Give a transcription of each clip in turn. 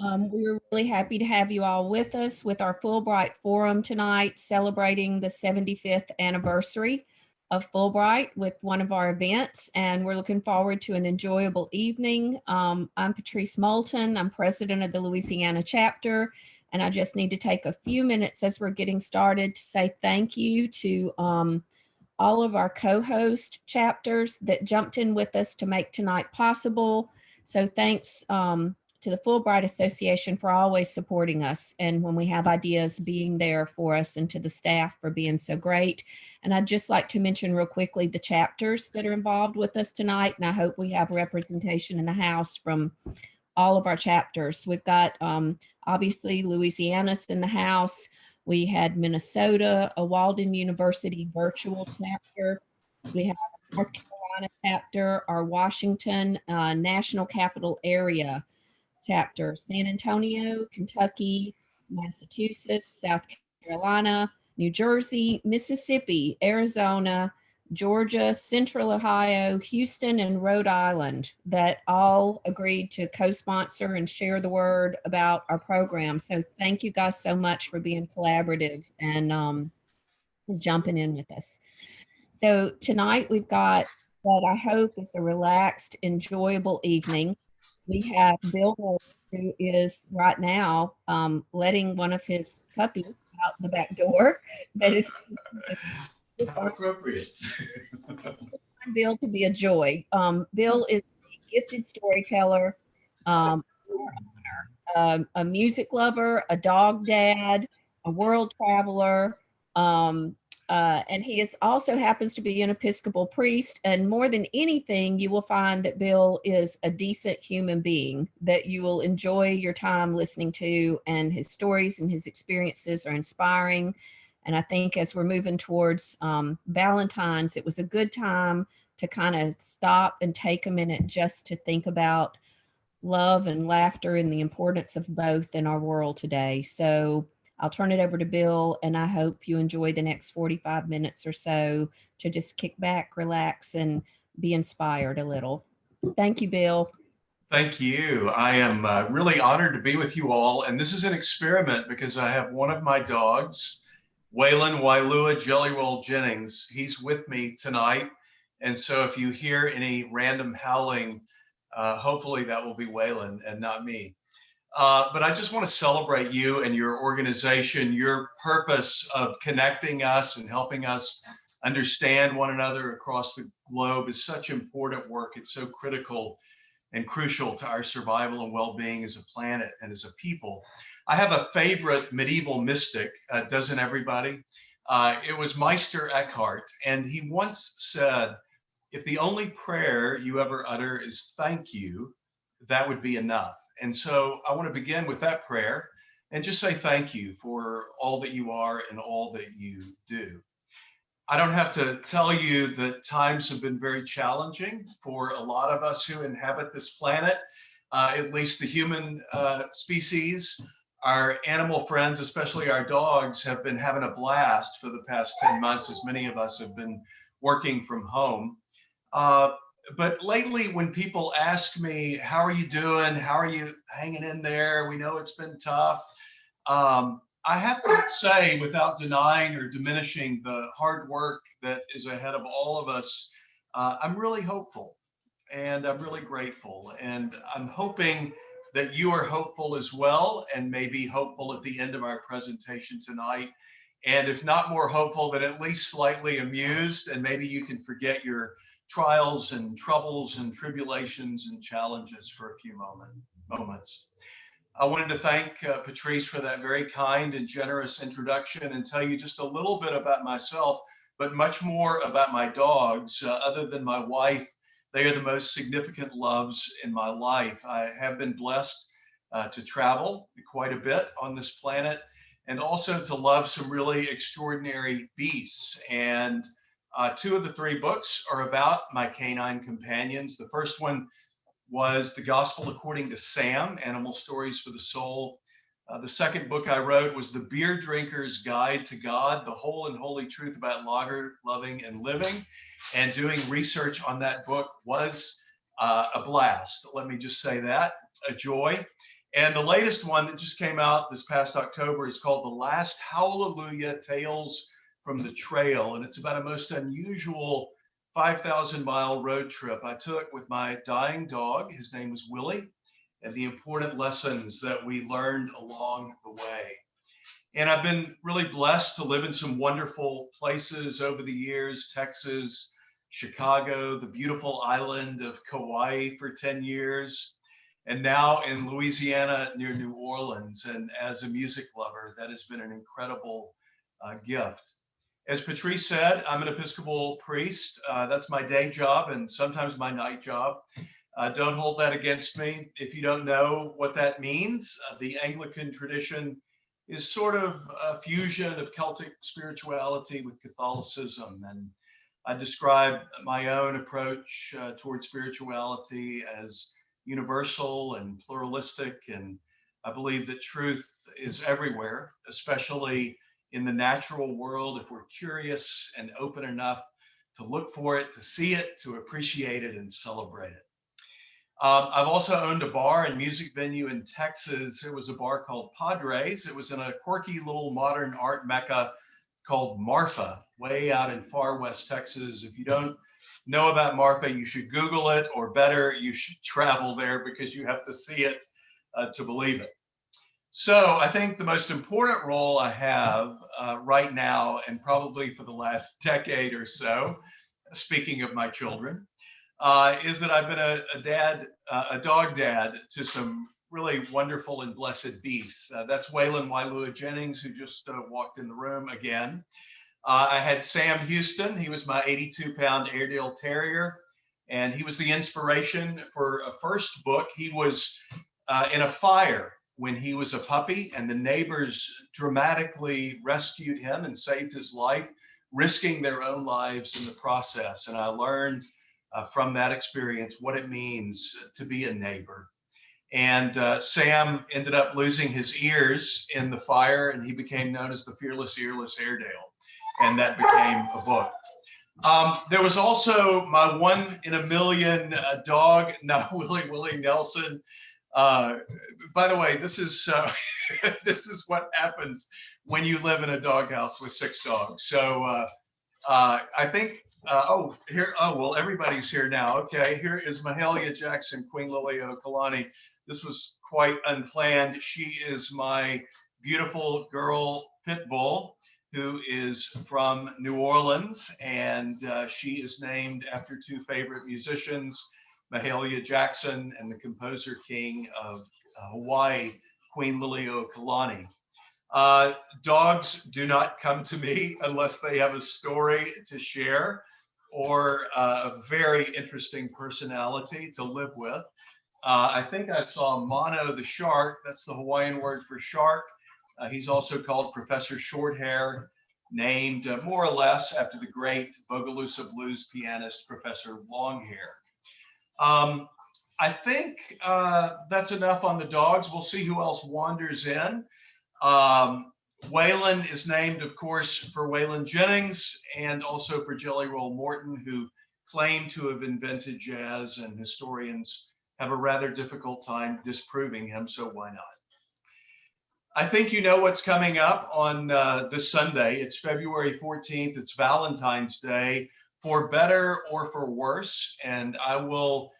Um, we're really happy to have you all with us with our Fulbright Forum tonight, celebrating the 75th anniversary of Fulbright with one of our events, and we're looking forward to an enjoyable evening. Um, I'm Patrice Moulton. I'm president of the Louisiana chapter, and I just need to take a few minutes as we're getting started to say thank you to um, all of our co-host chapters that jumped in with us to make tonight possible. So thanks um, to the Fulbright Association for always supporting us and when we have ideas being there for us and to the staff for being so great. And I'd just like to mention real quickly the chapters that are involved with us tonight. And I hope we have representation in the house from all of our chapters. We've got um, obviously Louisiana's in the house. We had Minnesota, a Walden University virtual chapter. We have North Carolina chapter, our Washington uh, National Capital Area chapter, San Antonio, Kentucky, Massachusetts, South Carolina, New Jersey, Mississippi, Arizona, Georgia, Central Ohio, Houston, and Rhode Island that all agreed to co-sponsor and share the word about our program. So thank you guys so much for being collaborative and um, jumping in with us. So tonight we've got what I hope is a relaxed, enjoyable evening we have Bill who is right now um, letting one of his puppies out the back door. That is appropriate. Bill to be a joy. Um, Bill is a gifted storyteller, um, um, a music lover, a dog dad, a world traveler, um, uh, and he is also happens to be an Episcopal priest. And more than anything, you will find that Bill is a decent human being that you will enjoy your time listening to and his stories and his experiences are inspiring. And I think as we're moving towards um, Valentine's, it was a good time to kind of stop and take a minute just to think about love and laughter and the importance of both in our world today. So I'll turn it over to Bill and I hope you enjoy the next 45 minutes or so to just kick back, relax and be inspired a little. Thank you, Bill. Thank you. I am uh, really honored to be with you all. And this is an experiment because I have one of my dogs, Waylon Wailua Jellyroll Jennings. He's with me tonight. And so if you hear any random howling, uh, hopefully that will be Waylon and not me. Uh, but I just want to celebrate you and your organization, your purpose of connecting us and helping us understand one another across the globe is such important work. It's so critical and crucial to our survival and well-being as a planet and as a people. I have a favorite medieval mystic, uh, doesn't everybody? Uh, it was Meister Eckhart, and he once said, if the only prayer you ever utter is thank you, that would be enough. And so I want to begin with that prayer and just say thank you for all that you are and all that you do. I don't have to tell you that times have been very challenging for a lot of us who inhabit this planet, uh, at least the human uh, species. Our animal friends, especially our dogs, have been having a blast for the past 10 months, as many of us have been working from home. Uh, but lately when people ask me, how are you doing? How are you hanging in there? We know it's been tough. Um, I have to say, without denying or diminishing the hard work that is ahead of all of us, uh, I'm really hopeful and I'm really grateful. And I'm hoping that you are hopeful as well and maybe hopeful at the end of our presentation tonight. And if not more hopeful, then at least slightly amused and maybe you can forget your trials and troubles and tribulations and challenges for a few moment, moments. I wanted to thank uh, Patrice for that very kind and generous introduction and tell you just a little bit about myself, but much more about my dogs. Uh, other than my wife, they are the most significant loves in my life. I have been blessed uh, to travel quite a bit on this planet and also to love some really extraordinary beasts. And uh, two of the three books are about my canine companions. The first one was The Gospel According to Sam, Animal Stories for the Soul. Uh, the second book I wrote was The Beer Drinker's Guide to God, the whole and holy truth about lager loving and living. And doing research on that book was uh, a blast. Let me just say that, a joy. And the latest one that just came out this past October is called The Last Hallelujah Tales from the Trail. And it's about a most unusual 5,000 mile road trip I took with my dying dog. His name was Willie, and the important lessons that we learned along the way. And I've been really blessed to live in some wonderful places over the years Texas, Chicago, the beautiful island of Kauai for 10 years, and now in Louisiana near New Orleans. And as a music lover, that has been an incredible uh, gift. As Patrice said, I'm an Episcopal priest. Uh, that's my day job and sometimes my night job. Uh, don't hold that against me. If you don't know what that means, uh, the Anglican tradition is sort of a fusion of Celtic spirituality with Catholicism. And I describe my own approach uh, toward spirituality as universal and pluralistic. And I believe that truth is everywhere, especially in the natural world. If we're curious and open enough to look for it, to see it, to appreciate it, and celebrate it. Um, I've also owned a bar and music venue in Texas. It was a bar called Padres. It was in a quirky little modern art mecca called Marfa, way out in far west Texas. If you don't know about Marfa, you should Google it, or better, you should travel there because you have to see it uh, to believe it. So I think the most important role I have uh, right now, and probably for the last decade or so, speaking of my children, uh, is that I've been a, a dad, uh, a dog dad to some really wonderful and blessed beasts. Uh, that's Waylon Wailua Jennings, who just uh, walked in the room again. Uh, I had Sam Houston. He was my 82 pound Airedale Terrier, and he was the inspiration for a first book. He was in a fire when he was a puppy, and the neighbors dramatically rescued him and saved his life, risking their own lives in the process. And I learned uh, from that experience what it means to be a neighbor. And uh, Sam ended up losing his ears in the fire, and he became known as the Fearless Earless Airedale. And that became a book. Um, there was also my one in a million uh, dog, now Willie Willie Nelson. Uh, by the way, this is uh, this is what happens when you live in a doghouse with six dogs. So uh, uh, I think uh, oh, here, oh, well, everybody's here now. Okay, here is Mahalia Jackson, Queen Liliuokalani. This was quite unplanned. She is my beautiful girl pit bull who is from New Orleans, and uh, she is named after two favorite musicians, Mahalia Jackson and the composer king of uh, Hawaii, Queen Liliuokalani. Uh, dogs do not come to me unless they have a story to share or uh, a very interesting personality to live with. Uh, I think I saw Mano the shark. That's the Hawaiian word for shark. Uh, he's also called Professor Shorthair, named uh, more or less after the great Bogalusa blues pianist, Professor Longhair. Um, I think uh, that's enough on the dogs. We'll see who else wanders in. Um, is named, of course, for Waylon Jennings and also for Jelly Roll Morton, who claimed to have invented jazz, and historians have a rather difficult time disproving him, so why not? I think you know what's coming up on uh, this Sunday. It's February 14th. It's Valentine's Day, for better or for worse. And I will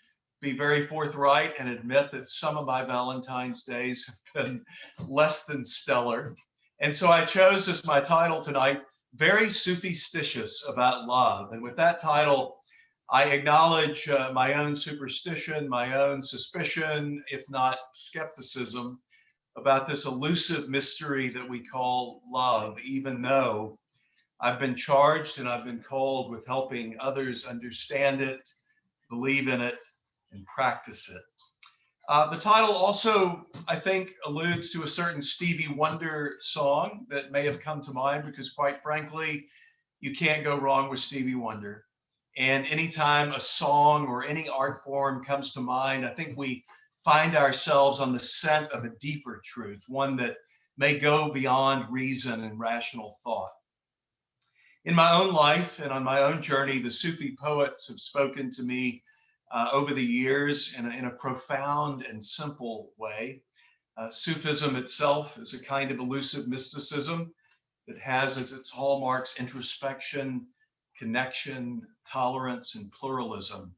be very forthright and admit that some of my Valentine's days have been less than stellar. And so I chose as my title tonight, Very Superstitious About Love. And with that title, I acknowledge uh, my own superstition, my own suspicion, if not skepticism, about this elusive mystery that we call love, even though I've been charged and I've been called with helping others understand it, believe in it, and practice it. Uh, the title also, I think, alludes to a certain Stevie Wonder song that may have come to mind because, quite frankly, you can't go wrong with Stevie Wonder. And anytime a song or any art form comes to mind, I think we find ourselves on the scent of a deeper truth, one that may go beyond reason and rational thought. In my own life and on my own journey, the Sufi poets have spoken to me uh, over the years in a, in a profound and simple way. Uh, Sufism itself is a kind of elusive mysticism that has as its hallmarks introspection, connection, tolerance, and pluralism.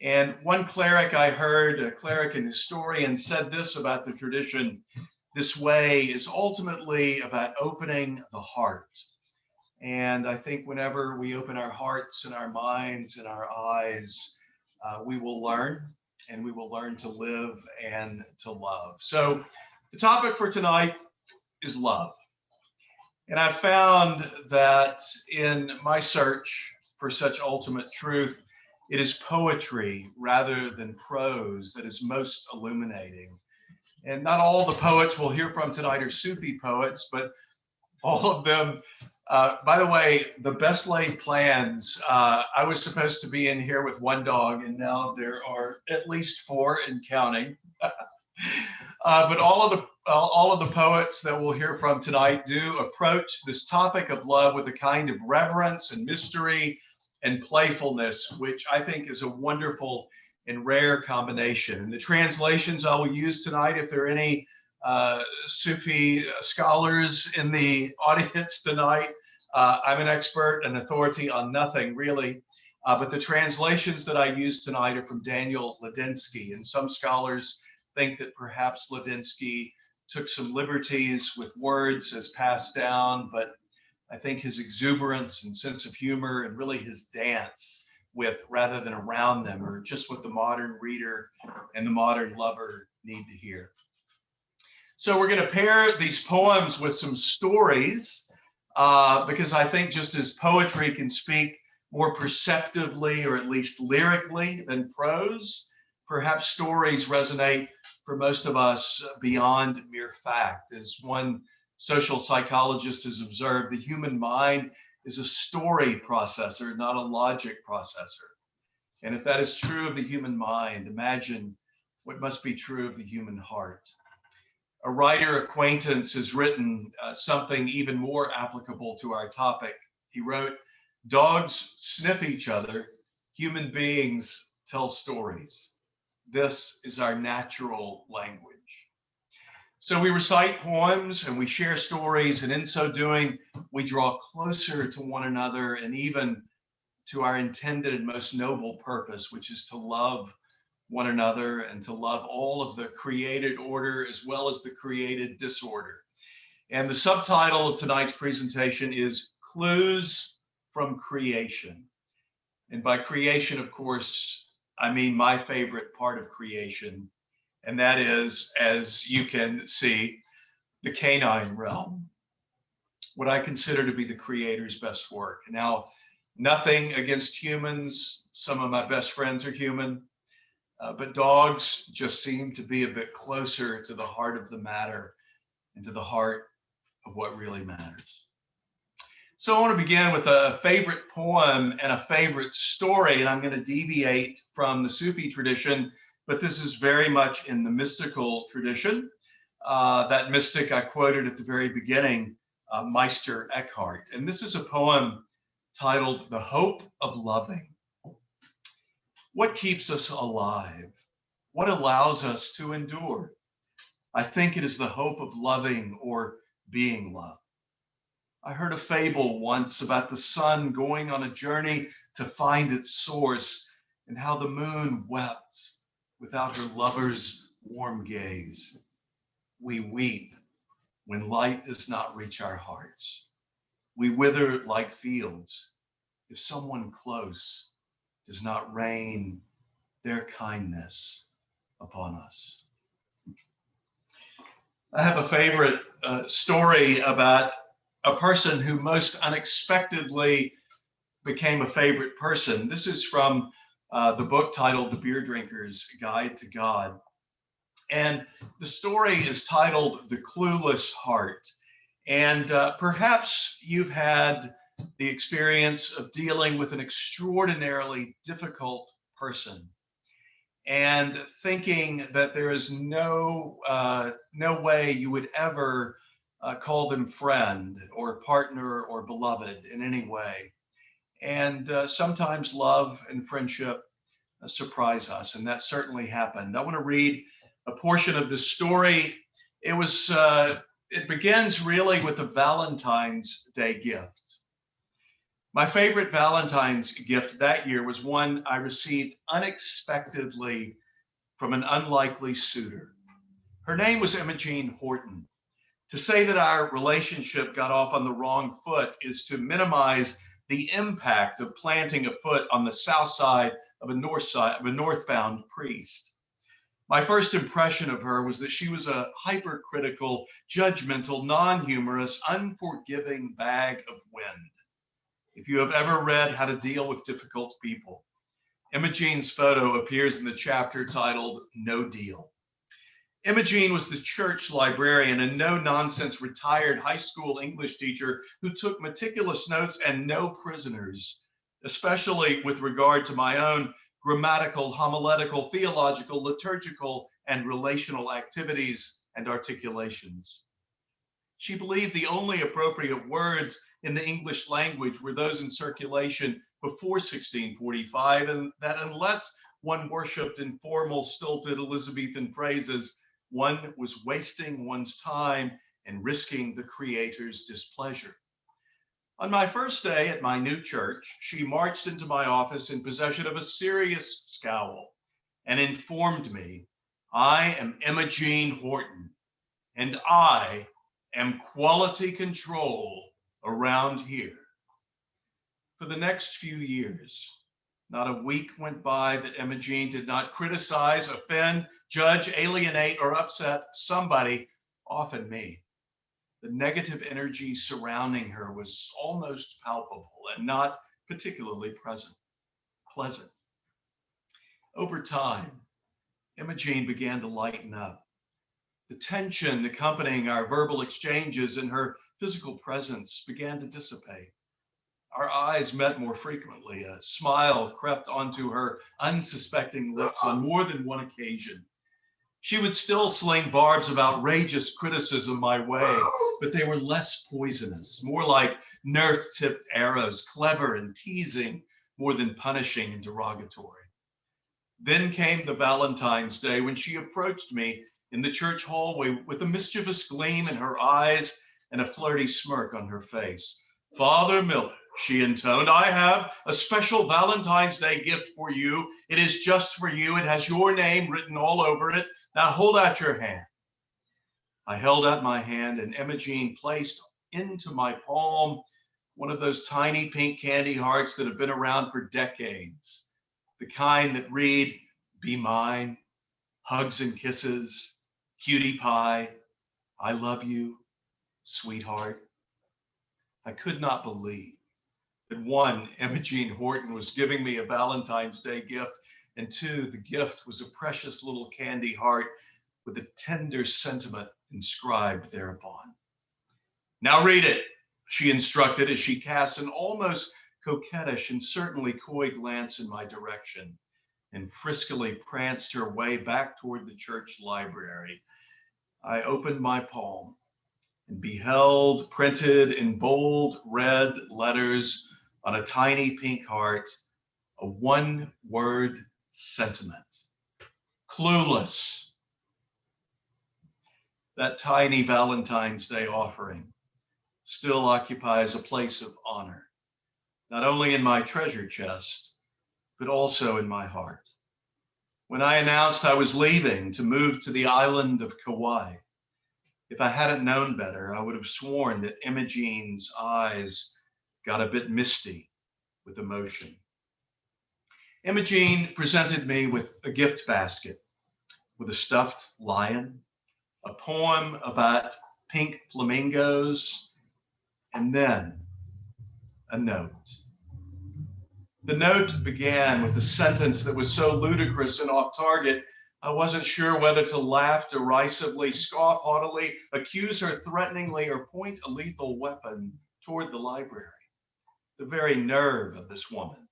And one cleric I heard, a cleric and historian, said this about the tradition this way is ultimately about opening the heart. And I think whenever we open our hearts and our minds and our eyes, uh, we will learn and we will learn to live and to love. So the topic for tonight is love. And I found that in my search for such ultimate truth, it is poetry rather than prose that is most illuminating. And not all the poets we'll hear from tonight are Sufi poets, but all of them. Uh, by the way, the best laid plans. Uh, I was supposed to be in here with one dog, and now there are at least four and counting. uh, but all of the all of the poets that we'll hear from tonight do approach this topic of love with a kind of reverence and mystery and playfulness, which I think is a wonderful and rare combination. And the translations I will use tonight, if there are any uh, Sufi scholars in the audience tonight, uh, I'm an expert and authority on nothing really. Uh, but the translations that I use tonight are from Daniel Ladinsky. And some scholars think that perhaps Ladinsky took some liberties with words as passed down, but I think his exuberance and sense of humor and really his dance with rather than around them or just what the modern reader and the modern lover need to hear. So we're going to pair these poems with some stories uh, because I think just as poetry can speak more perceptively or at least lyrically than prose, perhaps stories resonate for most of us beyond mere fact. As one social psychologist has observed, the human mind is a story processor, not a logic processor. And if that is true of the human mind, imagine what must be true of the human heart. A writer acquaintance has written uh, something even more applicable to our topic. He wrote, Dogs sniff each other, human beings tell stories. This is our natural language. So we recite poems and we share stories, and in so doing, we draw closer to one another and even to our intended and most noble purpose, which is to love one another and to love all of the created order as well as the created disorder. And the subtitle of tonight's presentation is Clues from Creation. And by creation, of course, I mean my favorite part of creation, and that is, as you can see, the canine realm, what I consider to be the creator's best work. Now, nothing against humans. Some of my best friends are human, uh, but dogs just seem to be a bit closer to the heart of the matter and to the heart of what really matters. So I want to begin with a favorite poem and a favorite story, and I'm going to deviate from the Sufi tradition but this is very much in the mystical tradition. Uh, that mystic I quoted at the very beginning, uh, Meister Eckhart. And this is a poem titled The Hope of Loving. What keeps us alive? What allows us to endure? I think it is the hope of loving or being loved. I heard a fable once about the sun going on a journey to find its source and how the moon wept without her lover's warm gaze. We weep when light does not reach our hearts. We wither like fields if someone close does not rain their kindness upon us. I have a favorite uh, story about a person who most unexpectedly became a favorite person. This is from uh, the book titled The Beer Drinker's Guide to God. And the story is titled The Clueless Heart. And uh, perhaps you've had the experience of dealing with an extraordinarily difficult person and thinking that there is no uh, no way you would ever uh, call them friend or partner or beloved in any way and uh, sometimes love and friendship uh, surprise us, and that certainly happened. I want to read a portion of the story It was, uh, it begins really with the Valentine's Day gift. My favorite Valentine's gift that year was one I received unexpectedly from an unlikely suitor. Her name was Imogene Horton. To say that our relationship got off on the wrong foot is to minimize the impact of planting a foot on the south side of a north side of a northbound priest. My first impression of her was that she was a hypercritical, judgmental, non-humorous, unforgiving bag of wind. If you have ever read How to Deal with Difficult People, Imogene's photo appears in the chapter titled No Deal. Imogene was the church librarian and no nonsense retired high school English teacher who took meticulous notes and no prisoners, especially with regard to my own grammatical, homiletical, theological, liturgical, and relational activities and articulations. She believed the only appropriate words in the English language were those in circulation before 1645, and that unless one worshiped in formal, stilted Elizabethan phrases, one was wasting one's time and risking the creator's displeasure. On my first day at my new church, she marched into my office in possession of a serious scowl and informed me, I am Emma Imogene Horton, and I am quality control around here. For the next few years, not a week went by that Emma Imogene did not criticize, offend, judge, alienate, or upset somebody, often me. The negative energy surrounding her was almost palpable and not particularly present, pleasant. Over time, Imogene began to lighten up. The tension accompanying our verbal exchanges and her physical presence began to dissipate. Our eyes met more frequently. A smile crept onto her unsuspecting lips on more than one occasion. She would still sling barbs of outrageous criticism my way, but they were less poisonous, more like nerf tipped arrows, clever and teasing more than punishing and derogatory. Then came the Valentine's Day when she approached me in the church hallway with a mischievous gleam in her eyes and a flirty smirk on her face. Father Miller, she intoned, I have a special Valentine's Day gift for you. It is just for you. It has your name written all over it. Now hold out your hand. I held out my hand and Imogene placed into my palm one of those tiny pink candy hearts that have been around for decades. The kind that read, be mine, hugs and kisses, cutie pie, I love you, sweetheart. I could not believe that one, Imogene Horton was giving me a Valentine's Day gift, and two, the gift was a precious little candy heart with a tender sentiment inscribed thereupon. Now read it, she instructed as she cast an almost coquettish and certainly coy glance in my direction and friskily pranced her way back toward the church library. I opened my palm and beheld printed in bold red letters on a tiny pink heart a one word sentiment clueless. That tiny Valentine's Day offering still occupies a place of honor, not only in my treasure chest, but also in my heart. When I announced I was leaving to move to the island of Kauai, if I hadn't known better, I would have sworn that Imogene's eyes got a bit misty with emotion. Imogene presented me with a gift basket with a stuffed lion, a poem about pink flamingos, and then a note. The note began with a sentence that was so ludicrous and off target, I wasn't sure whether to laugh derisively, scoff haughtily, accuse her threateningly, or point a lethal weapon toward the library. The very nerve of this woman.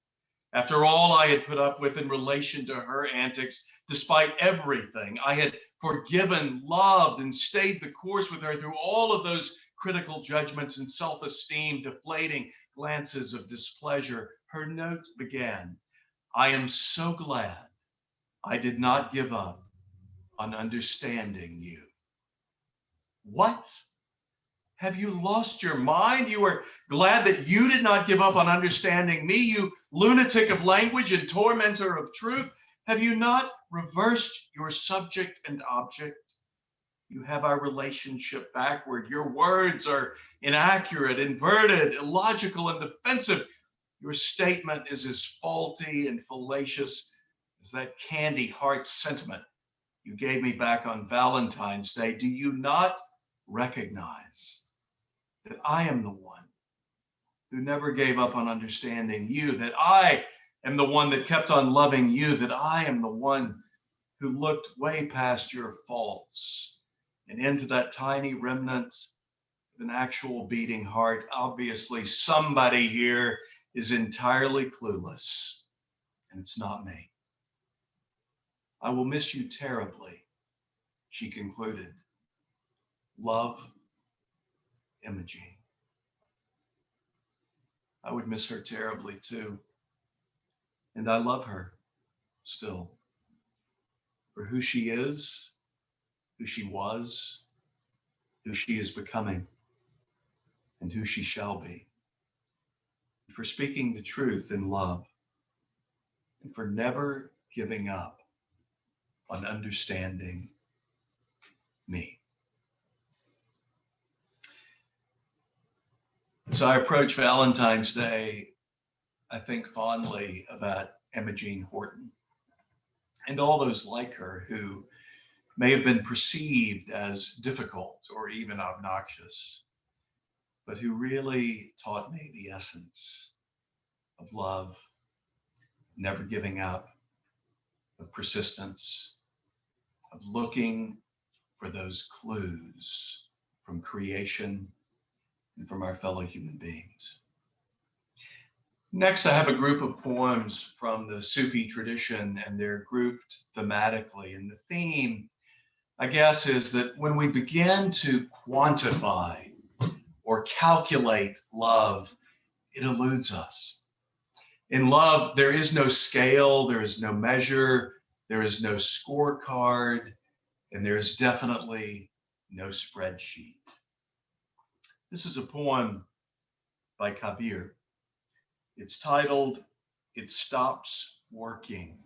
After all I had put up with in relation to her antics, despite everything, I had forgiven, loved, and stayed the course with her through all of those critical judgments and self esteem, deflating glances of displeasure. Her note began I am so glad I did not give up on understanding you. What? Have you lost your mind? You are glad that you did not give up on understanding me, you lunatic of language and tormentor of truth. Have you not reversed your subject and object? You have our relationship backward. Your words are inaccurate, inverted, illogical, and defensive. Your statement is as faulty and fallacious as that candy heart sentiment you gave me back on Valentine's Day. Do you not recognize that I am the one who never gave up on understanding you, that I am the one that kept on loving you, that I am the one who looked way past your faults and into that tiny remnant of an actual beating heart. Obviously, somebody here is entirely clueless, and it's not me. I will miss you terribly, she concluded. Love, Imogene. I would miss her terribly too. And I love her still for who she is, who she was, who she is becoming, and who she shall be. For speaking the truth in love, and for never giving up on understanding me. So I approach Valentine's Day, I think fondly about Imogene Horton and all those like her who may have been perceived as difficult or even obnoxious, but who really taught me the essence of love, never giving up, of persistence, of looking for those clues from creation and from our fellow human beings. Next, I have a group of poems from the Sufi tradition, and they're grouped thematically. And the theme, I guess, is that when we begin to quantify or calculate love, it eludes us. In love, there is no scale, there is no measure, there is no scorecard, and there is definitely no spreadsheet. This is a poem by Kabir. It's titled, It Stops Working.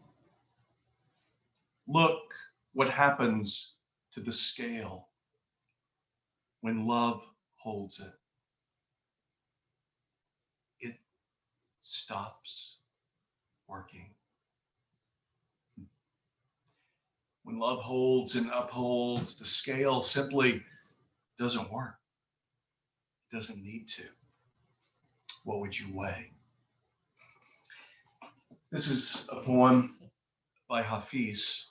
Look what happens to the scale when love holds it. It stops working. When love holds and upholds, the scale simply doesn't work It doesn't need to. What would you weigh? This is a poem by Hafiz,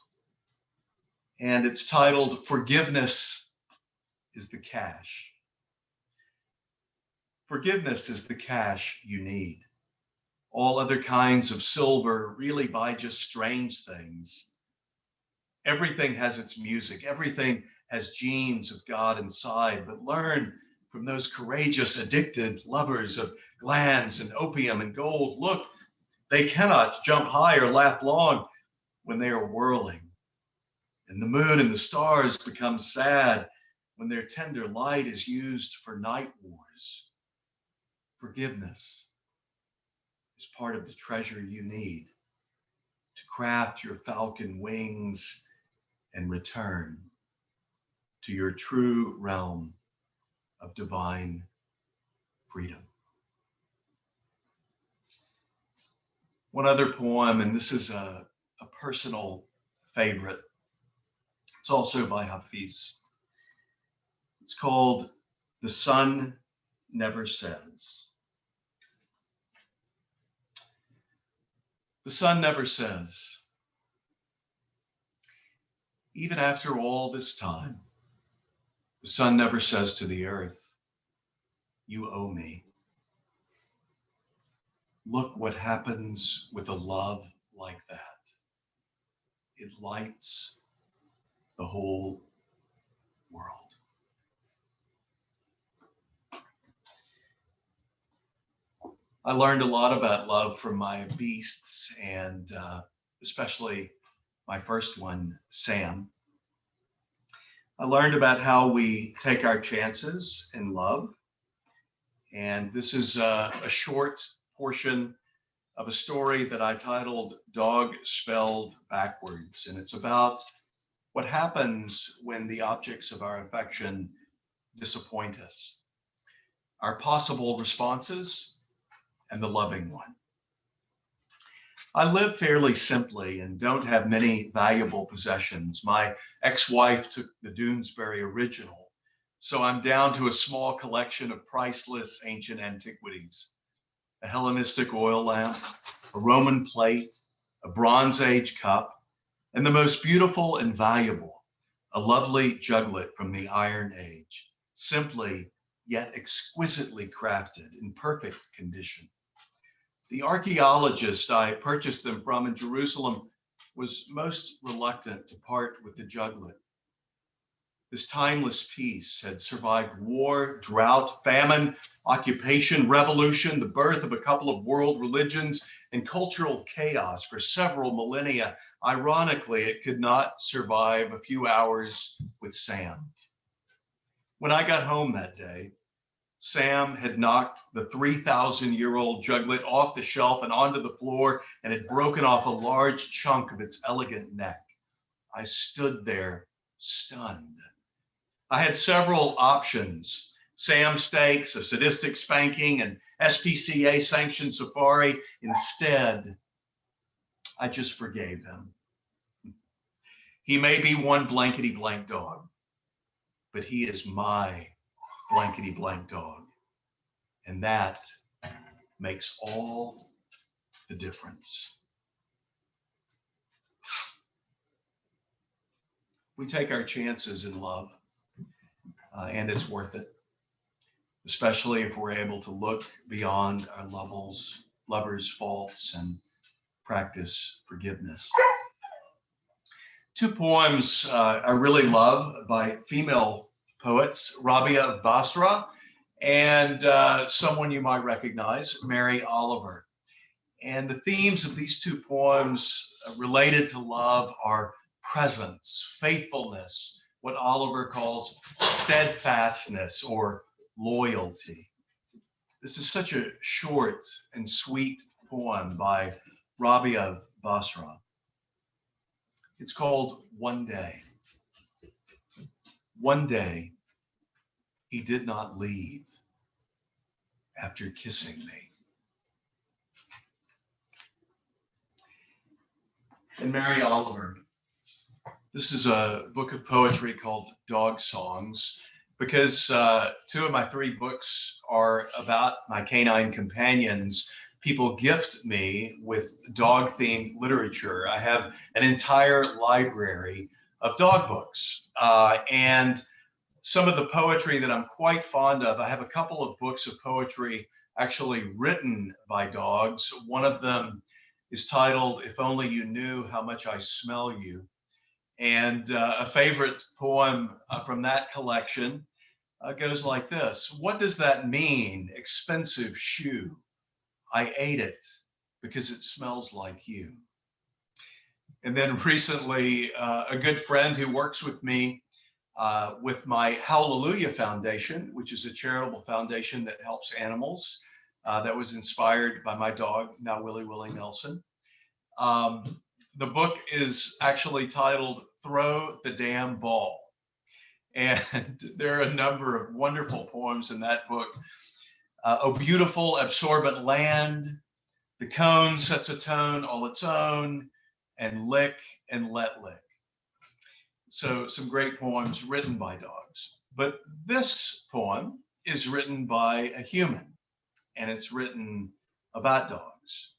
and it's titled Forgiveness is the Cash. Forgiveness is the cash you need. All other kinds of silver really buy just strange things. Everything has its music, everything has genes of God inside, but learn from those courageous, addicted lovers of glands and opium and gold. Look, they cannot jump high or laugh long when they are whirling. And the moon and the stars become sad when their tender light is used for night wars. Forgiveness is part of the treasure you need to craft your falcon wings and return to your true realm of divine freedom. One other poem, and this is a, a personal favorite. It's also by Hafiz. It's called The Sun Never Says. The sun never says, even after all this time, the sun never says to the earth, You owe me. Look what happens with a love like that. It lights the whole world. I learned a lot about love from my beasts and uh, especially my first one, Sam. I learned about how we take our chances in love. And this is a, a short portion of a story that I titled Dog Spelled Backwards. And it's about what happens when the objects of our affection disappoint us, our possible responses, and the loving one. I live fairly simply and don't have many valuable possessions. My ex-wife took the Doonesbury original, so I'm down to a small collection of priceless ancient antiquities. A Hellenistic oil lamp, a Roman plate, a Bronze Age cup, and the most beautiful and valuable, a lovely juglet from the Iron Age, simply yet exquisitely crafted in perfect condition. The archaeologist I purchased them from in Jerusalem was most reluctant to part with the juglet. This timeless piece had survived war, drought, famine, occupation, revolution, the birth of a couple of world religions, and cultural chaos for several millennia. Ironically, it could not survive a few hours with Sam. When I got home that day, Sam had knocked the 3,000 year old juglet off the shelf and onto the floor and had broken off a large chunk of its elegant neck. I stood there stunned. I had several options. Sam stakes, a sadistic spanking, and SPCA sanctioned safari. Instead, I just forgave him. He may be one blankety blank dog, but he is my blankety blank dog. And that makes all the difference. We take our chances in love, uh, and it's worth it, especially if we're able to look beyond our levels, lovers' faults and practice forgiveness. Two poems uh, I really love by female poets, Rabia of Basra, and uh, someone you might recognize, Mary Oliver. And the themes of these two poems related to love are presence, faithfulness, what Oliver calls steadfastness or loyalty. This is such a short and sweet poem by Rabia of Basra. It's called One Day. One day, he did not leave after kissing me. And Mary Oliver, this is a book of poetry called Dog Songs because uh, two of my three books are about my canine companions. People gift me with dog themed literature. I have an entire library of dog books. Uh, and some of the poetry that I'm quite fond of, I have a couple of books of poetry actually written by dogs. One of them is titled, If Only You Knew How Much I Smell You. And uh, a favorite poem uh, from that collection uh, goes like this What does that mean, expensive shoe? I ate it because it smells like you. And then recently, uh, a good friend who works with me uh, with my Hallelujah Foundation, which is a charitable foundation that helps animals, uh, that was inspired by my dog, now Willie Willie Nelson. Um, the book is actually titled Throw the Damn Ball. And there are a number of wonderful poems in that book. Uh, a beautiful absorbent land, the cone sets a tone all its own, and lick and let lick. So some great poems written by dogs. But this poem is written by a human and it's written about dogs.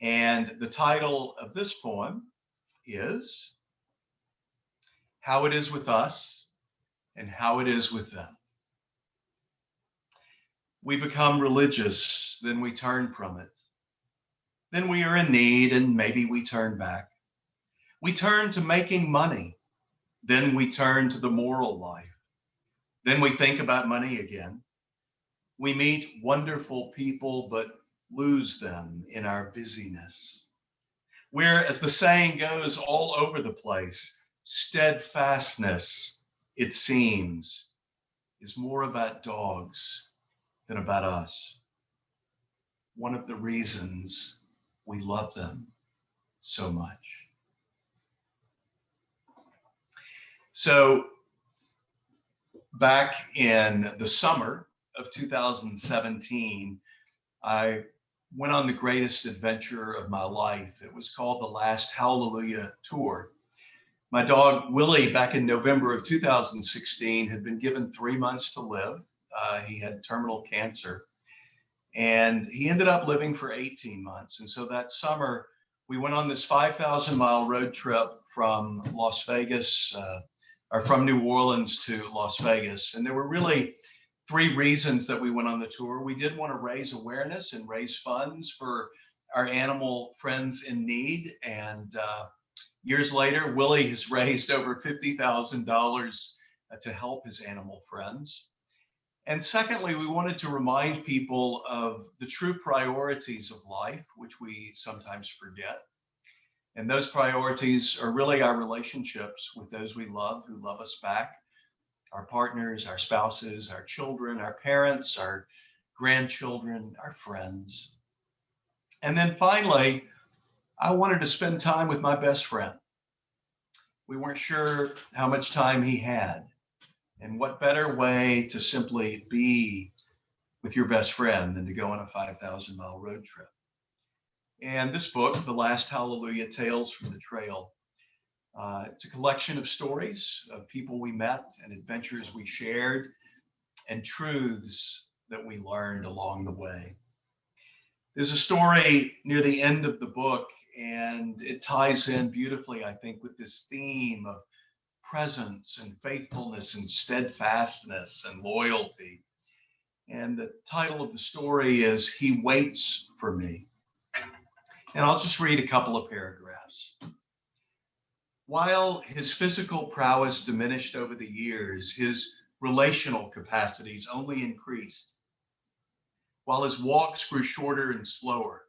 And the title of this poem is How It Is With Us and How It Is With Them. We become religious, then we turn from it. Then we are in need and maybe we turn back. We turn to making money. Then we turn to the moral life. Then we think about money again. We meet wonderful people, but lose them in our busyness. We're, as the saying goes, all over the place steadfastness, it seems, is more about dogs than about us. One of the reasons we love them so much. So back in the summer of 2017, I went on the greatest adventure of my life. It was called the Last Hallelujah Tour. My dog Willie, back in November of 2016, had been given three months to live. Uh, he had terminal cancer and he ended up living for 18 months. And so that summer, we went on this 5,000 mile road trip from Las Vegas, uh, or from New Orleans to Las Vegas. And there were really three reasons that we went on the tour. We did want to raise awareness and raise funds for our animal friends in need. And uh, years later, Willie has raised over $50,000 uh, to help his animal friends. And secondly, we wanted to remind people of the true priorities of life, which we sometimes forget. And those priorities are really our relationships with those we love who love us back our partners, our spouses, our children, our parents, our grandchildren, our friends. And then finally, I wanted to spend time with my best friend. We weren't sure how much time he had. And what better way to simply be with your best friend than to go on a 5,000 mile road trip? And this book, The Last Hallelujah Tales from the Trail, uh, it's a collection of stories of people we met and adventures we shared and truths that we learned along the way. There's a story near the end of the book, and it ties in beautifully, I think, with this theme of presence and faithfulness and steadfastness and loyalty. And the title of the story is He Waits for Me. And I'll just read a couple of paragraphs. While his physical prowess diminished over the years, his relational capacities only increased. While his walks grew shorter and slower,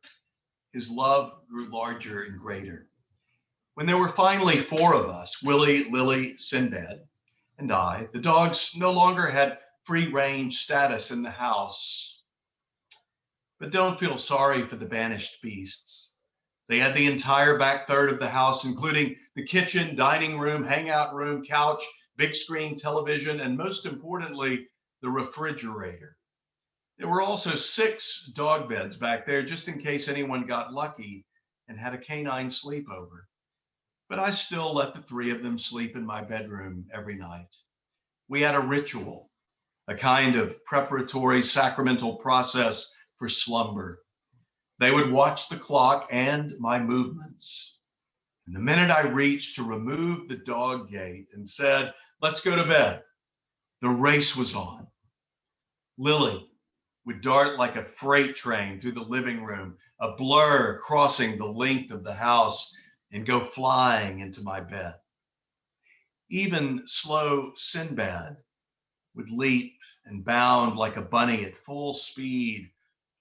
his love grew larger and greater. When there were finally four of us, Willie, Lily, Sinbad, and I, the dogs no longer had free range status in the house. But don't feel sorry for the banished beasts. They had the entire back third of the house, including the kitchen, dining room, hangout room, couch, big screen television, and most importantly, the refrigerator. There were also six dog beds back there just in case anyone got lucky and had a canine sleepover. But I still let the three of them sleep in my bedroom every night. We had a ritual, a kind of preparatory sacramental process for slumber. They would watch the clock and my movements. And the minute I reached to remove the dog gate and said, let's go to bed, the race was on. Lily would dart like a freight train through the living room, a blur crossing the length of the house and go flying into my bed. Even slow Sinbad would leap and bound like a bunny at full speed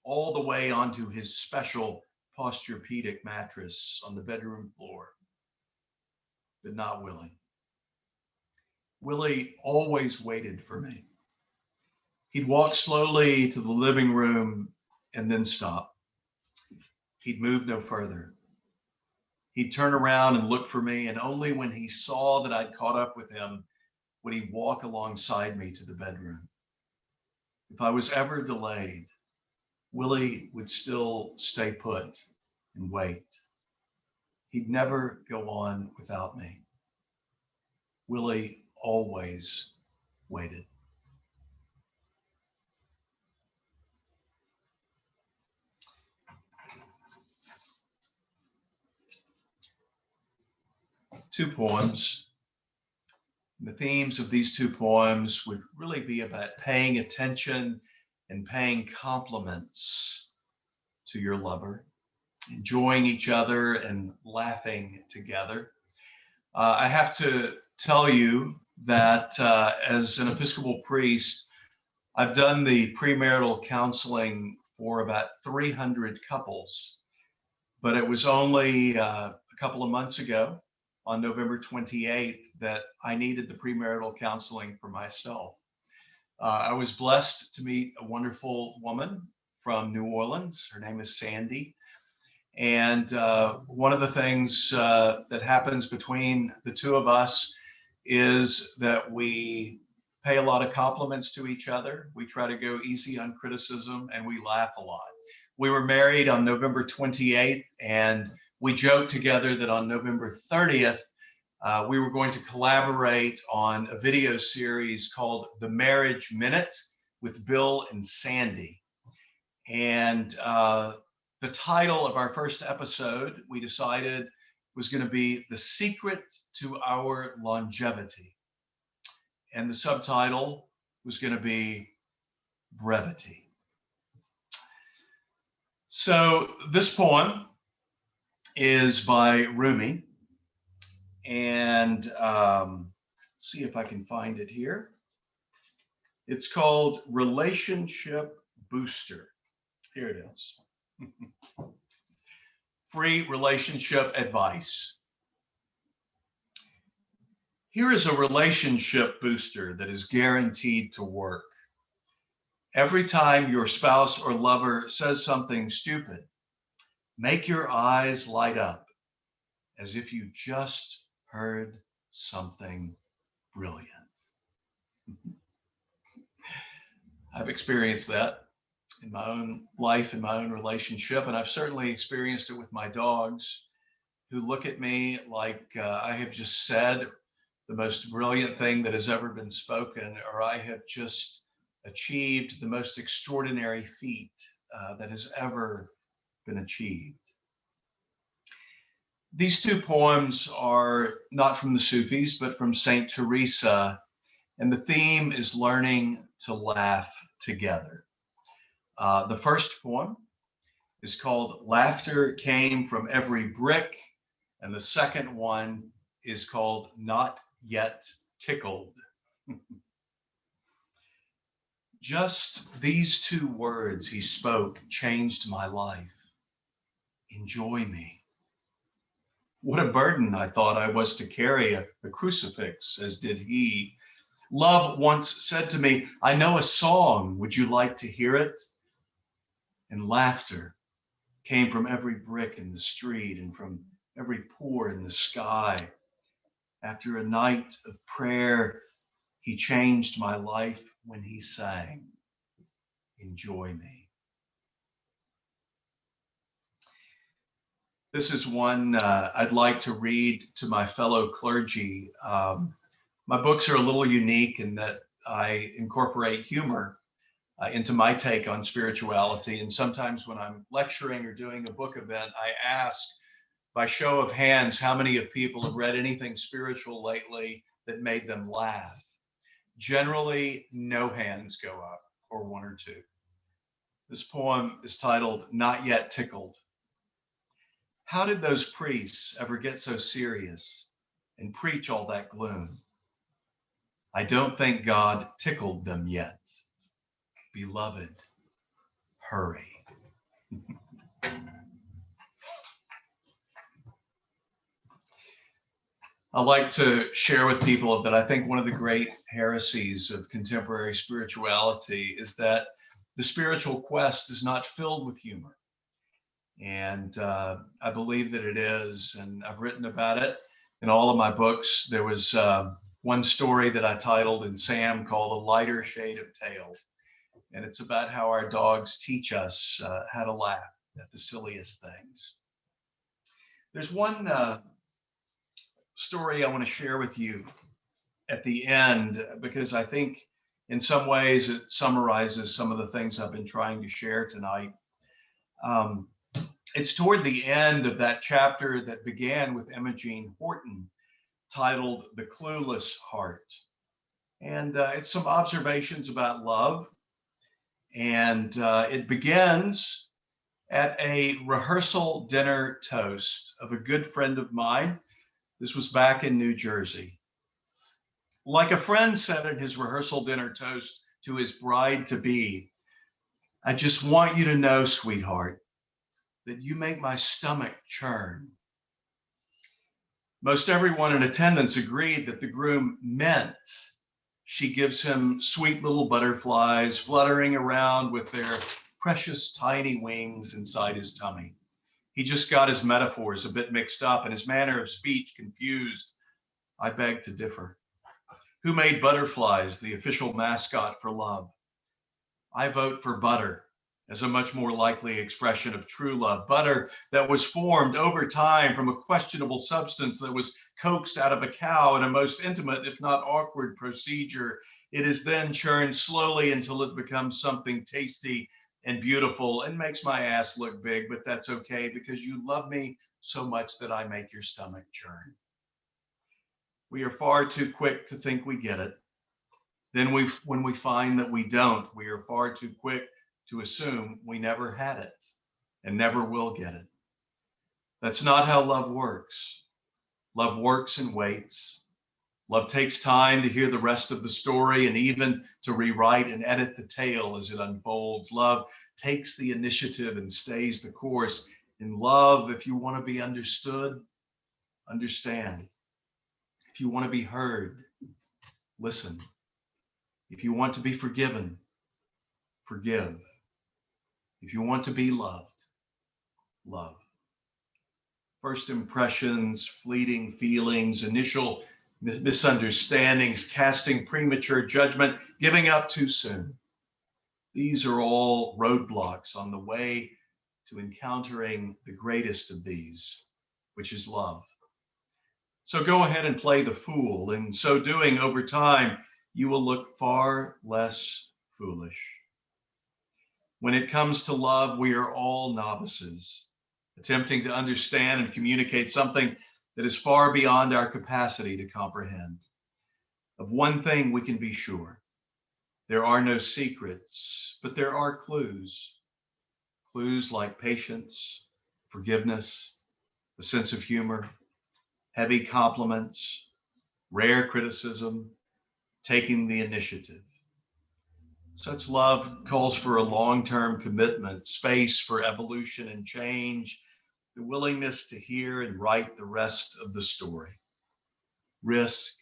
all the way onto his special Posturepedic mattress on the bedroom floor, but not Willie. Willie always waited for me. He'd walk slowly to the living room and then stop. He'd move no further. He'd turn around and look for me, and only when he saw that I'd caught up with him would he walk alongside me to the bedroom. If I was ever delayed, Willie would still stay put and wait. He'd never go on without me. Willie always waited. Two poems. The themes of these two poems would really be about paying attention and paying compliments to your lover, enjoying each other and laughing together. Uh, I have to tell you that uh, as an Episcopal priest, I've done the premarital counseling for about 300 couples, but it was only uh, a couple of months ago on November 28th that I needed the premarital counseling for myself. Uh, I was blessed to meet a wonderful woman from New Orleans. Her name is Sandy. And uh, one of the things uh, that happens between the two of us is that we pay a lot of compliments to each other. We try to go easy on criticism and we laugh a lot. We were married on November 28th and we joked together that on November 30th, uh, we were going to collaborate on a video series called The Marriage Minute with Bill and Sandy. And uh, the title of our first episode, we decided was going to be The Secret to Our Longevity. And the subtitle was going to be Brevity. So this poem is by Rumi. And um, see if I can find it here. It's called Relationship Booster. Here it is. Free relationship advice. Here is a relationship booster that is guaranteed to work. Every time your spouse or lover says something stupid, make your eyes light up as if you just heard something brilliant. I've experienced that in my own life, in my own relationship, and I've certainly experienced it with my dogs who look at me like uh, I have just said the most brilliant thing that has ever been spoken, or I have just achieved the most extraordinary feat uh, that has ever been achieved. These two poems are not from the Sufis, but from Saint Teresa, and the theme is learning to laugh together. Uh, the first poem is called Laughter Came from Every Brick, and the second one is called Not Yet Tickled. Just these two words he spoke changed my life. Enjoy me. What a burden I thought I was to carry a, a crucifix, as did he. Love once said to me, I know a song, would you like to hear it? And laughter came from every brick in the street and from every pore in the sky. After a night of prayer, he changed my life when he sang, Enjoy me. This is one uh, I'd like to read to my fellow clergy. Um, my books are a little unique in that I incorporate humor uh, into my take on spirituality. And sometimes when I'm lecturing or doing a book event, I ask by show of hands how many of people have read anything spiritual lately that made them laugh. Generally, no hands go up, or one or two. This poem is titled Not Yet Tickled. How did those priests ever get so serious and preach all that gloom? I don't think God tickled them yet. Beloved, hurry. I like to share with people that I think one of the great heresies of contemporary spirituality is that the spiritual quest is not filled with humor. And uh, I believe that it is, and I've written about it in all of my books. There was uh, one story that I titled in Sam called A Lighter Shade of Tail. And it's about how our dogs teach us uh, how to laugh at the silliest things. There's one uh, story I want to share with you at the end because I think in some ways it summarizes some of the things I've been trying to share tonight. Um, it's toward the end of that chapter that began with Imogene Horton titled The Clueless Heart. And uh, it's some observations about love. And uh, it begins at a rehearsal dinner toast of a good friend of mine this was back in New Jersey. Like a friend said in his rehearsal dinner toast to his bride to be, I just want you to know, sweetheart, that you make my stomach churn. Most everyone in attendance agreed that the groom meant she gives him sweet little butterflies fluttering around with their precious tiny wings inside his tummy. He just got his metaphors a bit mixed up and his manner of speech confused. I beg to differ. Who made butterflies the official mascot for love? I vote for butter as a much more likely expression of true love. Butter that was formed over time from a questionable substance that was coaxed out of a cow in a most intimate, if not awkward, procedure. It is then churned slowly until it becomes something tasty and beautiful and makes my ass look big, but that's okay because you love me so much that I make your stomach churn. We are far too quick to think we get it. Then we, when we find that we don't, we are far too quick to assume we never had it and never will get it. That's not how love works. Love works and waits. Love takes time to hear the rest of the story and even to rewrite and edit the tale as it unfolds. Love takes the initiative and stays the course. In love, if you want to be understood, understand. If you want to be heard, listen. If you want to be forgiven, forgive. If you want to be loved, love. First impressions, fleeting feelings, initial misunderstandings, casting premature judgment, giving up too soon. These are all roadblocks on the way to encountering the greatest of these, which is love. So go ahead and play the fool. In so doing, over time, you will look far less foolish. When it comes to love, we are all novices, attempting to understand and communicate something that is far beyond our capacity to comprehend. Of one thing we can be sure there are no secrets, but there are clues. Clues like patience, forgiveness, a sense of humor, heavy compliments, rare criticism, taking the initiative. Such love calls for a long-term commitment, space for evolution and change, the willingness to hear and write the rest of the story. Risk,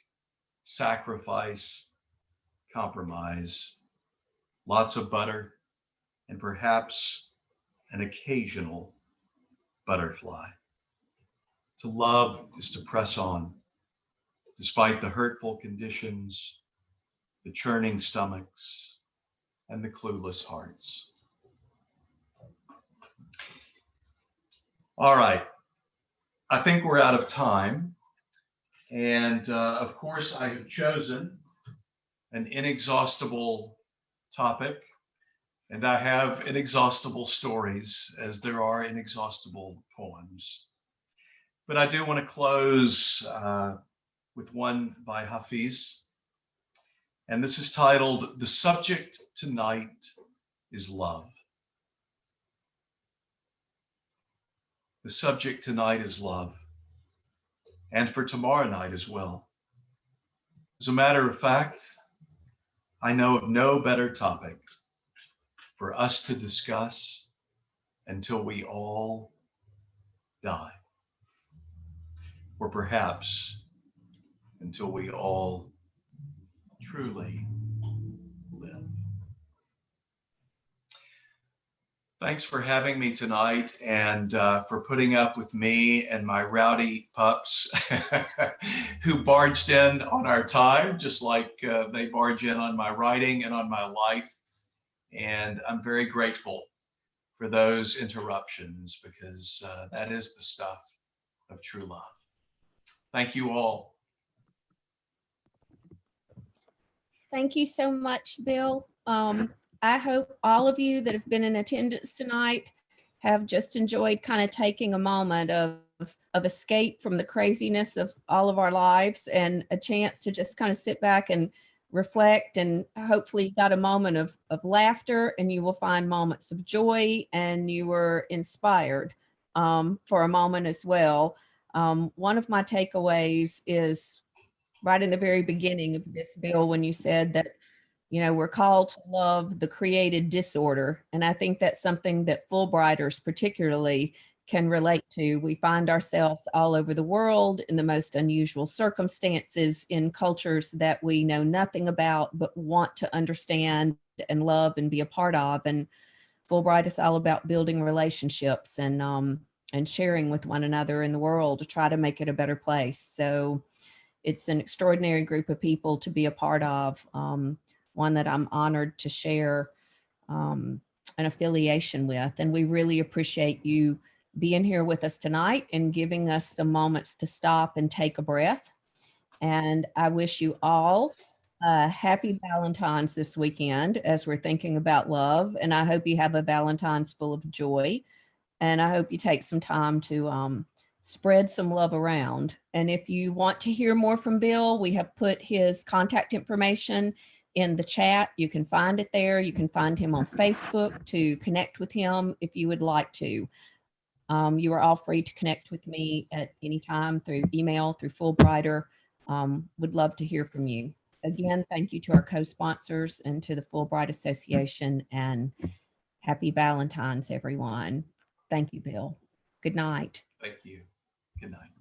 sacrifice, compromise, lots of butter, and perhaps an occasional butterfly. To love is to press on, despite the hurtful conditions, the churning stomachs, and the clueless hearts. All right. I think we're out of time. And uh, of course, I have chosen an inexhaustible topic, and I have inexhaustible stories as there are inexhaustible poems. But I do want to close uh, with one by Hafiz and this is titled The Subject Tonight is Love. The subject tonight is love, and for tomorrow night as well. As a matter of fact, I know of no better topic for us to discuss until we all die, or perhaps until we all truly live. Thanks for having me tonight and uh, for putting up with me and my rowdy pups who barged in on our time, just like uh, they barge in on my writing and on my life. And I'm very grateful for those interruptions because uh, that is the stuff of true love. Thank you all. Thank you so much, Bill. Um, I hope all of you that have been in attendance tonight have just enjoyed kind of taking a moment of, of escape from the craziness of all of our lives and a chance to just kind of sit back and reflect and hopefully got a moment of, of laughter and you will find moments of joy and you were inspired um, for a moment as well. Um, one of my takeaways is right in the very beginning of this bill when you said that, you know, we're called to love the created disorder. And I think that's something that Fulbrighters particularly can relate to. We find ourselves all over the world in the most unusual circumstances in cultures that we know nothing about, but want to understand and love and be a part of. And Fulbright is all about building relationships and, um, and sharing with one another in the world to try to make it a better place. So it's an extraordinary group of people to be a part of, um, one that I'm honored to share um, an affiliation with. And we really appreciate you being here with us tonight and giving us some moments to stop and take a breath. And I wish you all a happy Valentine's this weekend as we're thinking about love. And I hope you have a Valentine's full of joy. And I hope you take some time to um, spread some love around. And if you want to hear more from Bill, we have put his contact information in the chat. You can find it there. You can find him on Facebook to connect with him if you would like to. Um, you are all free to connect with me at any time through email, through Fulbrighter. Um, would love to hear from you. Again, thank you to our co-sponsors and to the Fulbright Association and happy Valentine's, everyone. Thank you, Bill. Good night. Thank you. Good night.